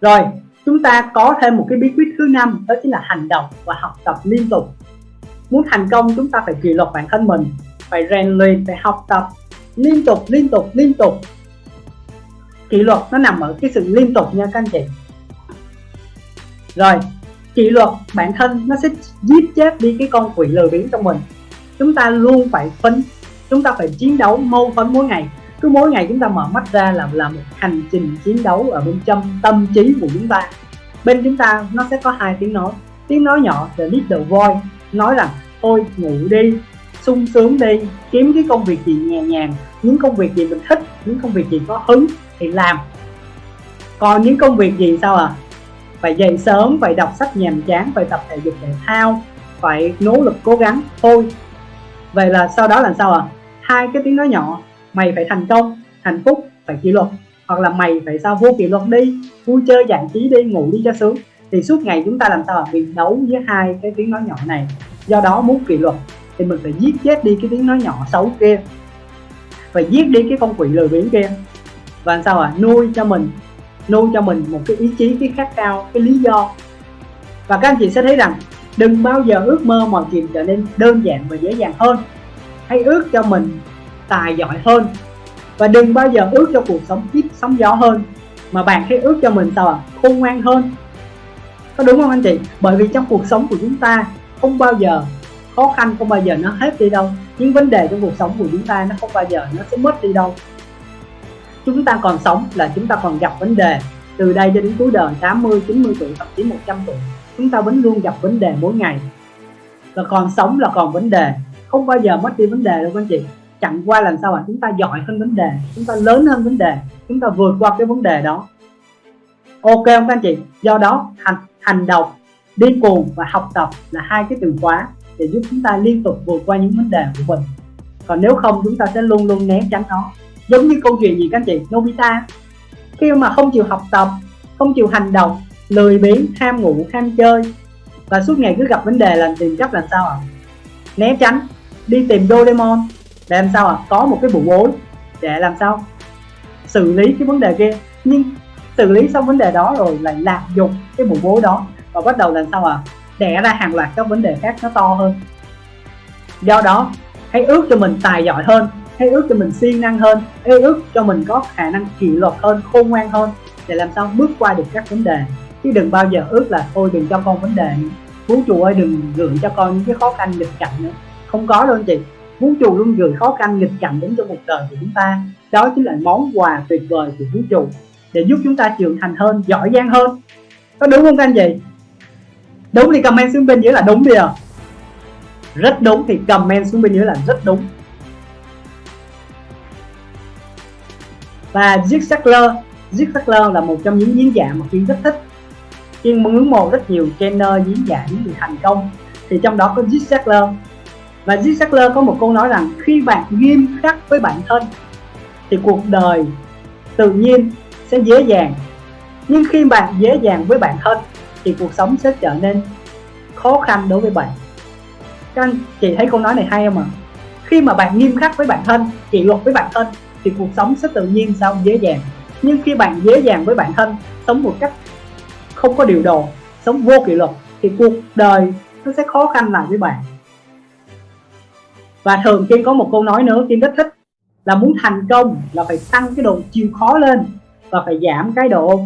rồi, chúng ta có thêm một cái bí quyết thứ năm, đó chính là hành động và học tập liên tục. Muốn thành công, chúng ta phải kỷ luật bản thân mình, phải rèn luyện, phải học tập liên tục liên tục liên tục. Kỷ luật nó nằm ở cái sự liên tục nha các anh chị. Rồi, kỷ luật bản thân nó sẽ giết chết đi cái con quỷ lười biếng trong mình. Chúng ta luôn phải phấn, chúng ta phải chiến đấu mâu phấn mỗi ngày cứ mỗi ngày chúng ta mở mắt ra là là một hành trình chiến đấu ở bên trong tâm trí của chúng ta. Bên chúng ta nó sẽ có hai tiếng nói. Tiếng nói nhỏ là little voice, nói rằng thôi ngủ đi, sung sướng đi, kiếm cái công việc gì nhẹ nhàng, những công việc gì mình thích, những công việc gì có hứng thì làm. Còn những công việc gì sao à phải dậy sớm, phải đọc sách nhàm chán, phải tập thể dục thể thao, phải nỗ lực cố gắng. Thôi. Vậy là sau đó là sao à hai cái tiếng nói nhỏ mày phải thành công hạnh phúc, phải kỷ luật. Hoặc là mày phải sao vô kỷ luật đi, vui chơi giải trí đi, ngủ đi cho sướng. Thì suốt ngày chúng ta làm sao à? bị đấu với hai cái tiếng nói nhỏ này? Do đó muốn kỷ luật, thì mình phải giết chết đi cái tiếng nói nhỏ xấu kia. Phải giết đi cái con quỷ lười biếng kia. Và sao à nuôi cho mình, nuôi cho mình một cái ý chí, cái khát khao, cái lý do. Và các anh chị sẽ thấy rằng, đừng bao giờ ước mơ mọi chuyện trở nên đơn giản và dễ dàng hơn. Hãy ước cho mình tài giỏi hơn. Và đừng bao giờ ước cho cuộc sống ít sóng gió hơn, mà bạn hãy ước cho mình sao à khôn ngoan hơn. Có đúng không anh chị? Bởi vì trong cuộc sống của chúng ta, không bao giờ khó khăn, không bao giờ nó hết đi đâu. Những vấn đề trong cuộc sống của chúng ta nó không bao giờ nó sẽ mất đi đâu. Chúng ta còn sống là chúng ta còn gặp vấn đề từ đây cho đến cuối đời 80 90 tuổi, thậm chí 100 tuổi. Chúng ta vẫn luôn gặp vấn đề mỗi ngày. Và còn sống là còn vấn đề. Không bao giờ mất đi vấn đề đâu anh chị chẳng qua làm sao mà chúng ta giỏi hơn vấn đề, chúng ta lớn hơn vấn đề, chúng ta vượt qua cái vấn đề đó. Ok không các anh chị? Do đó, hành hành động, đi cùng và học tập là hai cái từ khóa để giúp chúng ta liên tục vượt qua những vấn đề của mình. Còn nếu không, chúng ta sẽ luôn luôn né tránh nó. Giống như câu chuyện gì các anh chị? Nobita. Khi mà không chịu học tập, không chịu hành động, lười biếng, ham ngủ, ham chơi và suốt ngày cứ gặp vấn đề là tìm cách làm sao ạ? À? né tránh, đi tìm Doraemon để làm sao ạ? À? có một cái bộ bối để làm sao xử lý cái vấn đề kia. Nhưng xử lý xong vấn đề đó rồi lại lạm dụng cái bộ bối đó và bắt đầu làm sao à đẻ ra hàng loạt các vấn đề khác nó to hơn. Do đó, hãy ước cho mình tài giỏi hơn, hãy ước cho mình siêng năng hơn, hãy ước cho mình có khả năng kỷ luật hơn, khôn ngoan hơn để làm sao bước qua được các vấn đề. Chứ đừng bao giờ ước là, thôi đừng cho con vấn đề vũ trụ ơi, đừng gửi cho con những cái khó khăn nghịch cảnh nữa. Không có đâu anh chị vũ trụ luôn gửi khó khăn nghịch cảnh đến cho cuộc đời của chúng ta. Đó chính là món quà tuyệt vời của vũ trụ, để giúp chúng ta trưởng thành hơn, giỏi giang hơn. Có đúng không các anh chị? Đúng thì comment xuống bên dưới là đúng đi à rất đúng thì comment xuống bên dưới là rất đúng. Và Zig Ziglar Zig Ziglar là một trong những diễn giả mà Kiên rất thích. Kiên ngưỡng mộ rất nhiều trainer, diễn giả, những người thành công. Thì trong đó có Zig Ziglar và Zig Ziglar có một câu nói rằng, khi bạn nghiêm khắc với bản thân, thì cuộc đời tự nhiên sẽ dễ dàng. Nhưng khi bạn dễ dàng với bản thân, thì cuộc sống sẽ trở nên khó khăn đối với bạn. Các anh, chị thấy câu nói này hay không ạ? Khi mà bạn nghiêm khắc với bản thân, kỷ luật với bản thân, thì cuộc sống sẽ tự nhiên sao dễ dàng. Nhưng khi bạn dễ dàng với bản thân, sống một cách không có điều độ sống vô kỷ luật, thì cuộc đời nó sẽ khó khăn lại với bạn và thường Kim có một câu nói nữa, Kim rất thích là muốn thành công là phải tăng cái độ chịu khó lên và phải giảm cái độ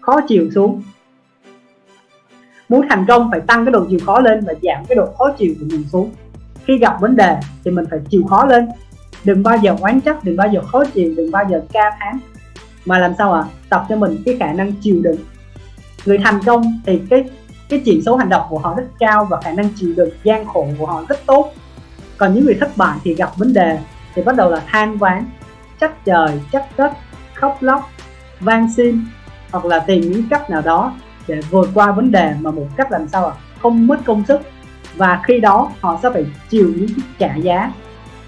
khó chịu xuống. Muốn thành công phải tăng cái độ chịu khó lên và giảm cái độ khó chịu của mình xuống. Khi gặp vấn đề thì mình phải chịu khó lên. Đừng bao giờ oán trách, đừng bao giờ khó chịu, đừng bao giờ ca thán. Mà làm sao ạ? À? tập cho mình cái khả năng chịu đựng. Người thành công thì cái cái chỉ số hành động của họ rất cao và khả năng chịu đựng gian khổ của họ rất tốt còn những người thất bại thì gặp vấn đề, thì bắt đầu là than ván trách trời, trách đất, khóc lóc, van xin, hoặc là tìm những cách nào đó để vượt qua vấn đề mà một cách làm sao không mất công sức. Và khi đó, họ sẽ phải chịu những trả giá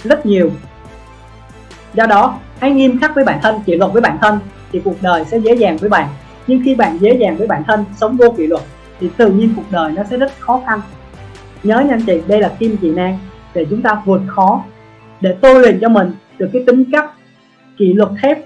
rất nhiều. Do đó, hãy nghiêm khắc với bản thân, kỷ luật với bản thân thì cuộc đời sẽ dễ dàng với bạn. Nhưng khi bạn dễ dàng với bản thân, sống vô kỷ luật thì tự nhiên cuộc đời nó sẽ rất khó khăn. Nhớ nha anh chị, đây là kim chỉ nan để chúng ta vượt khó để tôi luyện cho mình được cái tính cách, kỷ luật thép